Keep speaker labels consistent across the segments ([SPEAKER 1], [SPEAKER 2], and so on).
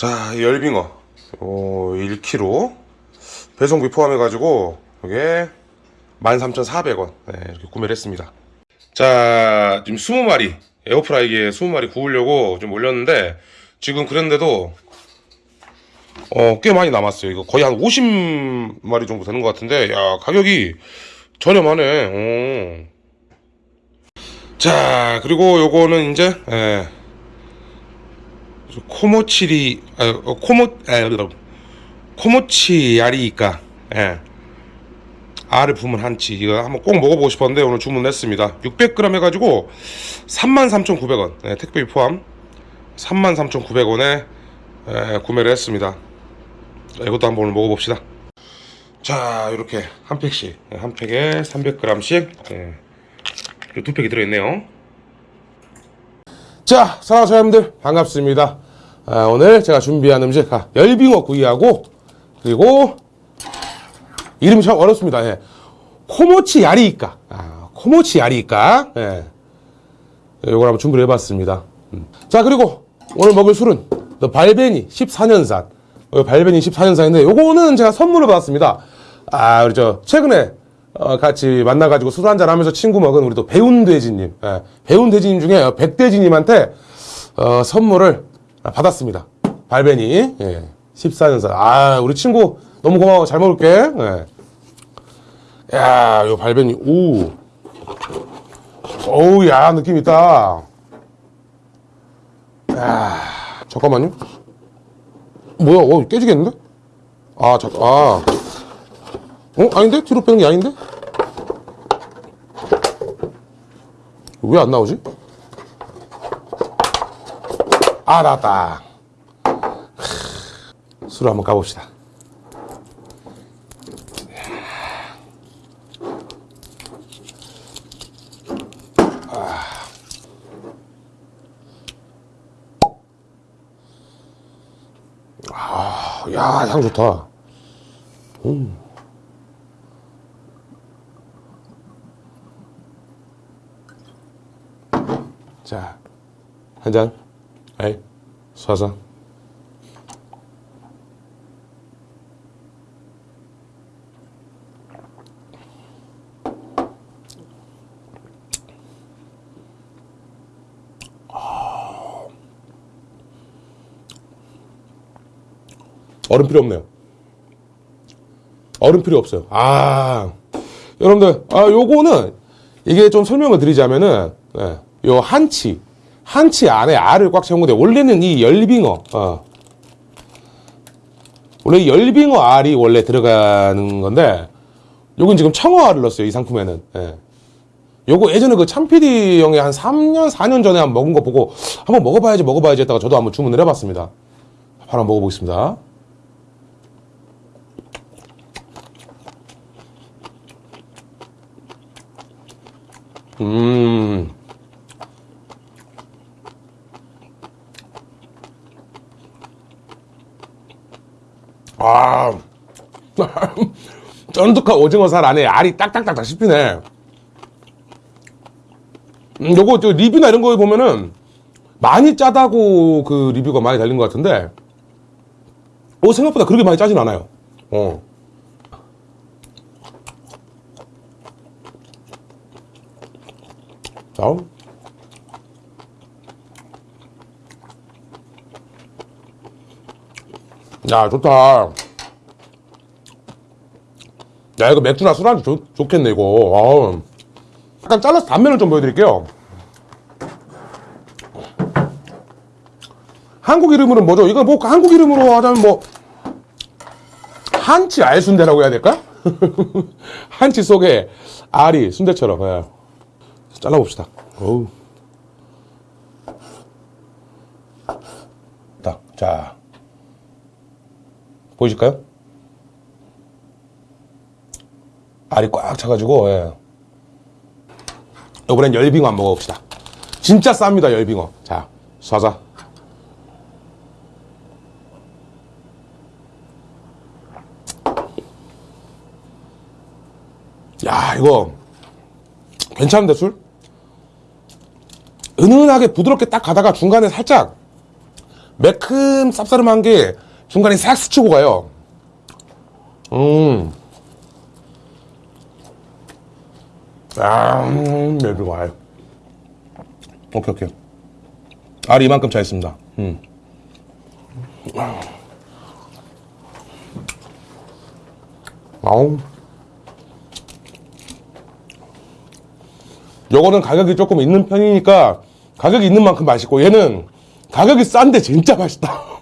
[SPEAKER 1] 자, 이 열빙어. 어, 1kg. 배송비 포함해 가지고, 이게 13,400원. 네, 이렇게 구매를 했습니다. 자, 지금 20마리. 에어프라이기에 20마리 구우려고 좀 올렸는데, 지금 그랬는데도, 어, 꽤 많이 남았어요. 이거 거의 한 50마리 정도 되는 것 같은데, 야, 가격이 저렴하네. 어. 자, 그리고 요거는 이제, 예. 코모치리, 아, 어, 코모, 아, 코모치 야리이까, 예. 알을 품은 한치. 이거 한번 꼭 먹어보고 싶었는데 오늘 주문했습니다. 600g 해가지고 33,900원. 예, 택배 포함 33,900원에 예, 구매를 했습니다. 자, 이것도 한번 오늘 먹어봅시다. 자, 이렇게 한 팩씩, 예, 한 팩에 300g씩, 예, 이두 팩이 들어있네요. 자, 사랑하는 사람들 반갑습니다. 아, 오늘 제가 준비한 음식 아, 열빙어 구이하고 그리고 이름이 참 어렵습니다. 예. 코모치 야리이까. 아, 코모치 야리이까. 예. 요걸 한번 준비를 해봤습니다. 음. 자, 그리고 오늘 먹을 술은 더 발베니 14년산. 어, 발베니 14년산인데 요거는 제가 선물을 받았습니다. 아, 우리 저 최근에 어, 같이 만나가지고 술 한잔 하면서 친구 먹은 우리 또 배운돼지님. 예. 배운돼지님 중에 백돼지님한테 어, 선물을 받았습니다. 발베니. 예. 14년산. 아, 우리 친구 너무 고마워. 잘 먹을게. 예. 야, 요 발베니. 오. 어우, 야, 느낌 있다. 야, 잠깐만요. 뭐야, 어, 깨지겠는데? 아, 잠, 아. 어? 아닌데? 뒤로 빼는 게 아닌데? 왜 안 나오지? 아, 나왔다. 술 한번 가봅시다. 아, 야, 향 좋다. 음. 자, 한 잔. 에이, 쏴서. 얼음 필요 없네요. 얼음 필요 없어요. 아, 여러분들, 아, 요거는 이게 좀 설명을 드리자면은, 예, 요 한치, 한 치 안에 알을 꽉 채운 건데, 원래는 이 열빙어, 어, 원래 이 열빙어 알이 원래 들어가는 건데, 요건 지금 청어 알을 넣었어요, 이 상품에는. 예. 요거 예전에 그 참피디 형이 한 3년, 4년 전에 한번 먹은 거 보고, 한번 먹어봐야지, 먹어봐야지 했다가 저도 한번 주문을 해봤습니다. 바로 한번 먹어보겠습니다. 음. 아. 쫀득한 오징어살 안에 알이 딱딱딱딱 씹히네. 음, 요거 저 리뷰나 이런 거 보면은 많이 짜다고 그 리뷰가 많이 달린 것 같은데, 어, 생각보다 그렇게 많이 짜진 않아요. 어. 자. 야, 좋다. 야, 이거 맥주나 술안주 좋, 좋겠네, 이거. 아우. 약간 잘라서 단면을 좀 보여드릴게요. 한국 이름으로는 뭐죠? 이거 뭐 한국 이름으로 하자면 뭐 한치 알순대라고 해야 될까? 한치 속에 알이 순대처럼. 예. 잘라봅시다. 어우. 딱, 자. 보이실까요? 알이 꽉 차가지고, 예. 이번엔 열빙어 한번 먹어봅시다. 진짜 쌉니다, 열빙어. 자, 쏴자. 야, 이거 괜찮은데 술? 은은하게 부드럽게 딱 가다가 중간에 살짝 매큼 쌉싸름한 게 중간에 싹 스치고 가요. 음. 아, 음, 맵이 와요. 오케이, 오케이. 알이 이만큼 차 있습니다. 음. 아우. 요거는 가격이 조금 있는 편이니까 가격이 있는 만큼 맛있고 얘는 가격이 싼데 진짜 맛있다.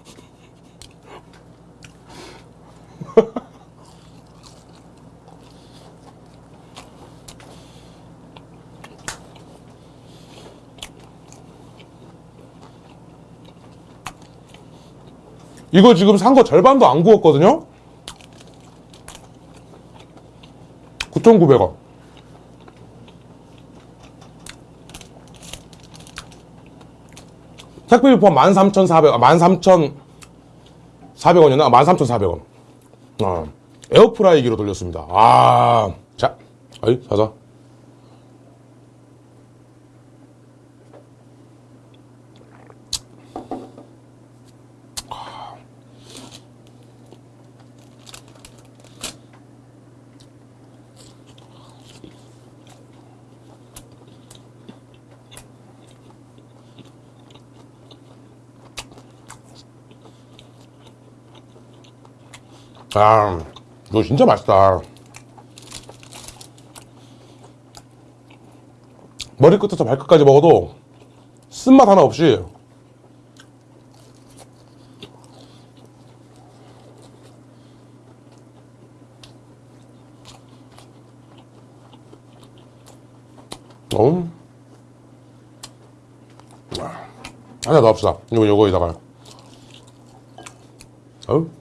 [SPEAKER 1] 이거 지금 산 거 절반도 안 구웠거든요? 9,900원. 택배비 포함 13,400원, 13,400원이었나? 13,400원. 어, 에어프라이기로 돌렸습니다. 아, 자, 어이, 사자. 아, 이거 진짜 맛있다. 머리끝부터 발끝까지 먹어도 쓴맛 하나 없이 어? 하나 더 합시다. 이거 요거에다가. 어?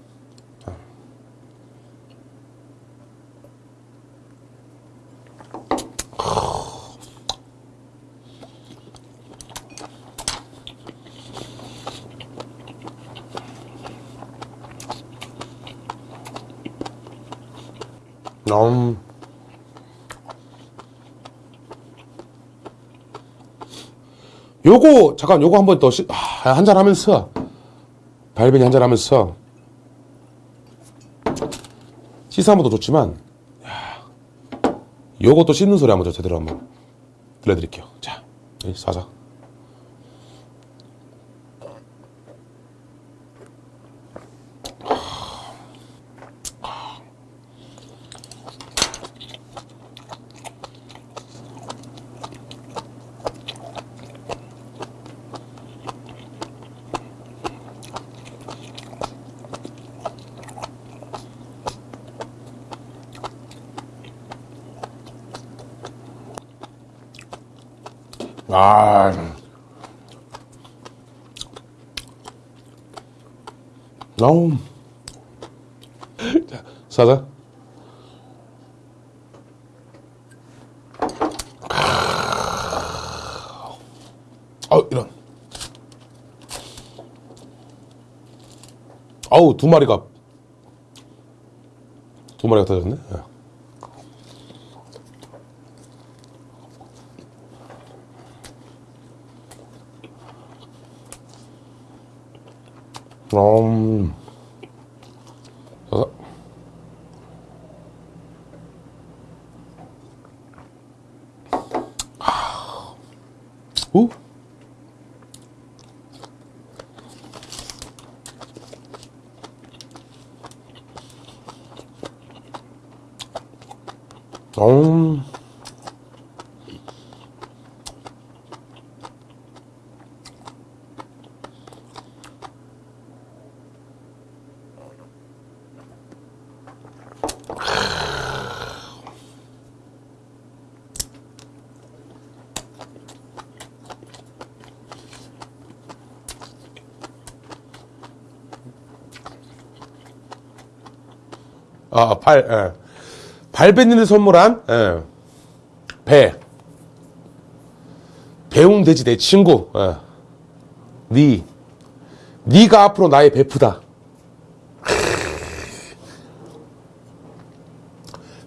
[SPEAKER 1] 음. 요거 잠깐 요거 한번 더 아, 한잔 하면서 발베니 한잔 하면서 것도 좋지만 야, 요것도 씻는 소리 한번 저 제대로 한번 들려드릴게요. 자, 이 사자. 아. 너무. 자, 사자. 어, 이런. 아우, 두 마리가. 두 마리가 터졌네. 음. 어. 우? 음. 아, 발, 예. 발베니를 선물한, 예. 배. 배웅 돼지 내 친구, 예. 니. 니가 앞으로 나의 베프다.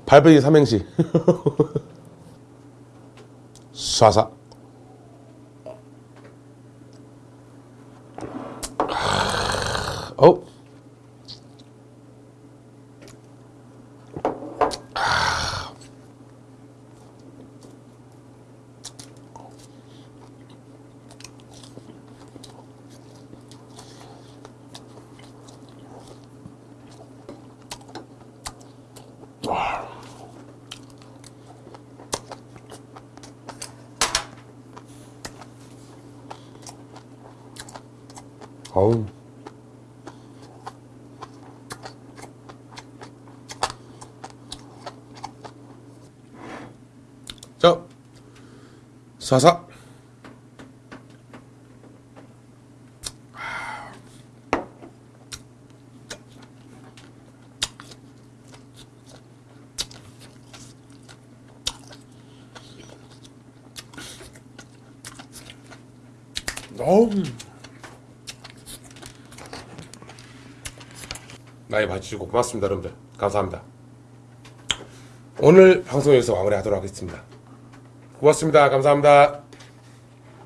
[SPEAKER 1] 발베니 삼행시. 쏴사. 어우. 자, 사사. 어우. 나이 봐주시고 고맙습니다, 여러분들. 감사합니다. 오늘 방송 여기서 마무리하도록 하겠습니다. 고맙습니다. 감사합니다.